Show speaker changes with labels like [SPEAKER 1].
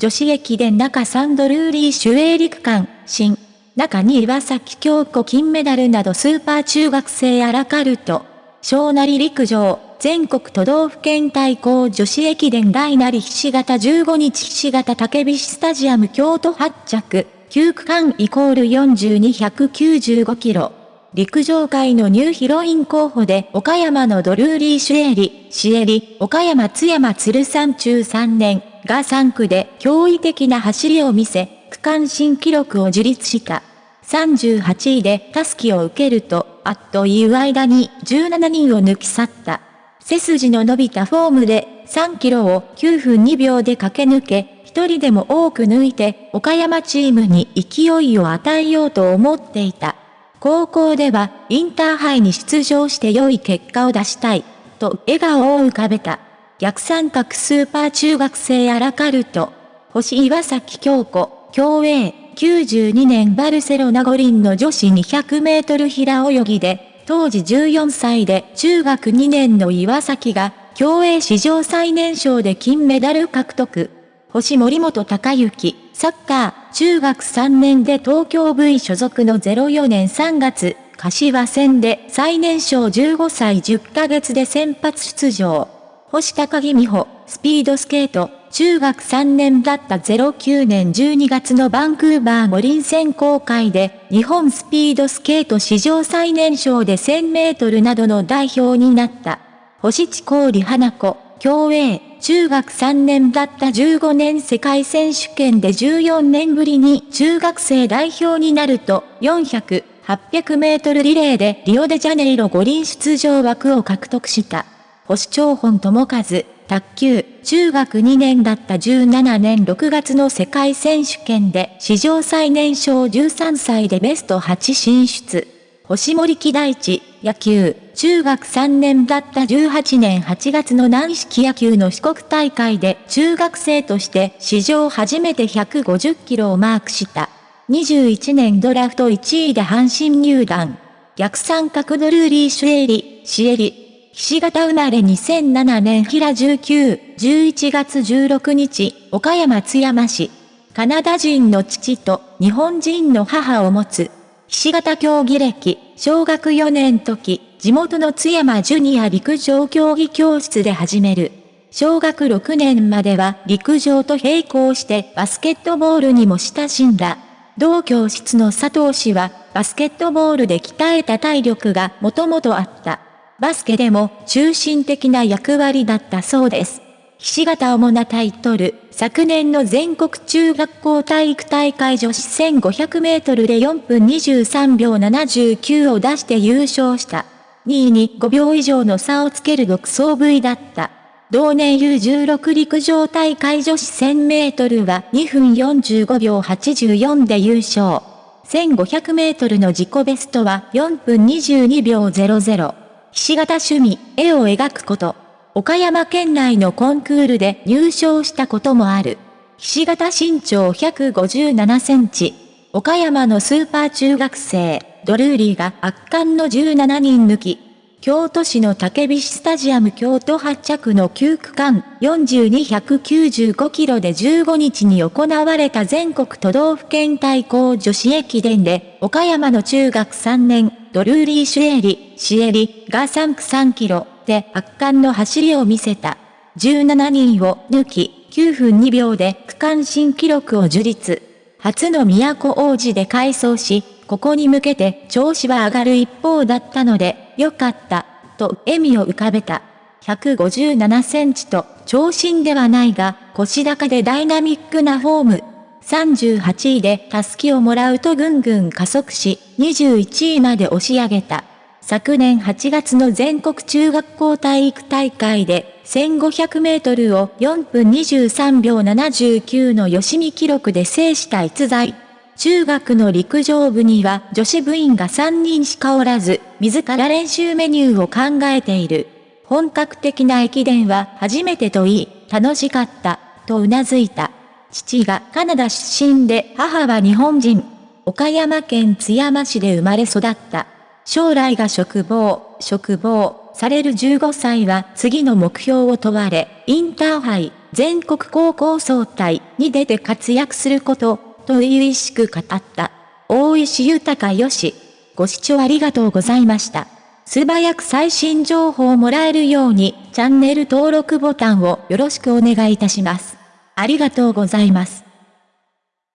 [SPEAKER 1] 女子駅伝中サンドルーリー主営陸間、新。中に岩崎京子金メダルなどスーパー中学生アラカルト。小なり陸上、全国都道府県対抗女子駅伝大なりひし形15日ひし形竹菱スタジアム京都発着、9区間イコール42195キロ。陸上界のニューヒロイン候補で岡山のドルーリー・シュエリ、シエリ、岡山津山鶴山中3年が3区で驚異的な走りを見せ、区間新記録を樹立した。38位でタスキを受けると、あっという間に17人を抜き去った。背筋の伸びたフォームで3キロを9分2秒で駆け抜け、一人でも多く抜いて岡山チームに勢いを与えようと思っていた。高校ではインターハイに出場して良い結果を出したい、と笑顔を浮かべた。逆三角スーパー中学生アラカルト。星岩崎京子、競泳、92年バルセロナ五輪の女子200メートル平泳ぎで、当時14歳で中学2年の岩崎が、競泳史上最年少で金メダル獲得。星森本隆之、サッカー、中学3年で東京 V 所属の04年3月、柏戦で最年少15歳10ヶ月で先発出場。星高木美穂、スピードスケート、中学3年だった09年12月のバンクーバー五輪選考会で、日本スピードスケート史上最年少で1000メートルなどの代表になった。星地氷花子、競泳、中学3年だった15年世界選手権で14年ぶりに中学生代表になると、400、800メートルリレーでリオデジャネイロ五輪出場枠を獲得した。星長本智和、卓球、中学2年だった17年6月の世界選手権で史上最年少13歳でベスト8進出。星森木大地、野球、中学3年だった18年8月の軟式野球の四国大会で中学生として史上初めて150キロをマークした。21年ドラフト1位で阪神入団。逆三角ドルーリーシュエリ、シエリ、ひし形生まれ2007年平19、11月16日、岡山津山市。カナダ人の父と日本人の母を持つ。ひし形競技歴、小学4年時、地元の津山ジュニア陸上競技教室で始める。小学6年までは陸上と並行してバスケットボールにも親しんだ。同教室の佐藤氏はバスケットボールで鍛えた体力がもともとあった。バスケでも中心的な役割だったそうです。ひし形主なタイトル、昨年の全国中学校体育大会女子1500メートルで4分23秒79を出して優勝した。2位に5秒以上の差をつける独走部位だった。同年 U16 陸上大会女子1000メートルは2分45秒84で優勝。1500メートルの自己ベストは4分22秒00。ひし形趣味、絵を描くこと。岡山県内のコンクールで入賞したこともある。ひし形身長157センチ。岡山のスーパー中学生、ドルーリーが圧巻の17人抜き。京都市の竹菱スタジアム京都発着の9区間4295キロで15日に行われた全国都道府県対抗女子駅伝で、岡山の中学3年、ドルーリー・シュエリ、シエリが3区3キロで圧巻の走りを見せた。17人を抜き、9分2秒で区間新記録を樹立。初の都王子で改装し、ここに向けて調子は上がる一方だったので、よかった、と笑みを浮かべた。157センチと長身ではないが、腰高でダイナミックなフォーム。38位でタスキをもらうとぐんぐん加速し、21位まで押し上げた。昨年8月の全国中学校体育大会で、1500メートルを4分23秒79の吉見記録で制した逸材。中学の陸上部には女子部員が3人しかおらず、自ら練習メニューを考えている。本格的な駅伝は初めてといい、楽しかった、と頷いた。父がカナダ出身で母は日本人。岡山県津山市で生まれ育った。将来が職望、職望、される15歳は次の目標を問われ、インターハイ、全国高校総体に出て活躍すること、と初々しく語った。大石豊よし。ご視聴ありがとうございました。素早く最新情報をもらえるように、チャンネル登録ボタンをよろしくお願いいたします。ありがとうございます。